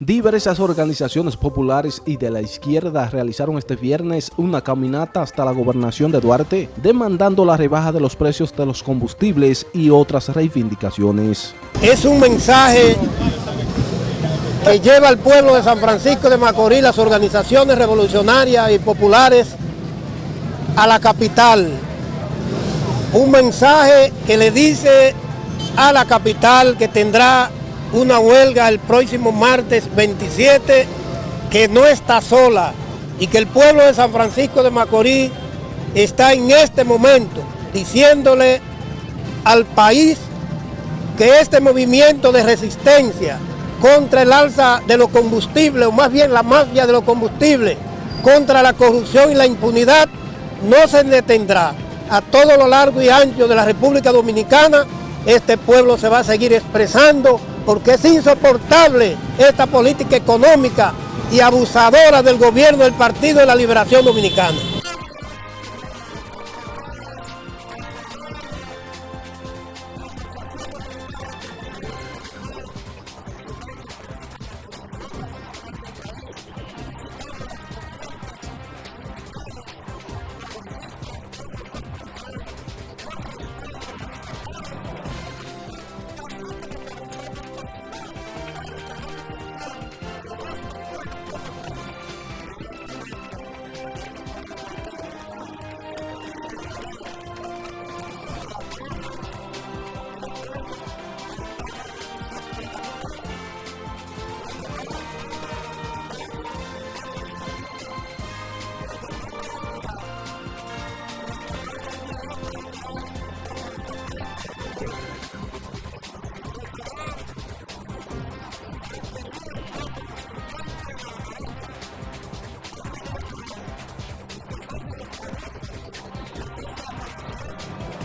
Diversas organizaciones populares y de la izquierda realizaron este viernes una caminata hasta la gobernación de Duarte demandando la rebaja de los precios de los combustibles y otras reivindicaciones. Es un mensaje que lleva al pueblo de San Francisco de Macorís, las organizaciones revolucionarias y populares a la capital. Un mensaje que le dice a la capital que tendrá una huelga el próximo martes 27 que no está sola y que el pueblo de San Francisco de Macorís está en este momento diciéndole al país que este movimiento de resistencia contra el alza de los combustibles, o más bien la mafia de los combustibles, contra la corrupción y la impunidad, no se detendrá. A todo lo largo y ancho de la República Dominicana, este pueblo se va a seguir expresando porque es insoportable esta política económica y abusadora del gobierno del Partido de la Liberación Dominicana.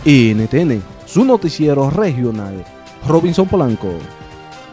NTN, su noticiero regional. Robinson Polanco.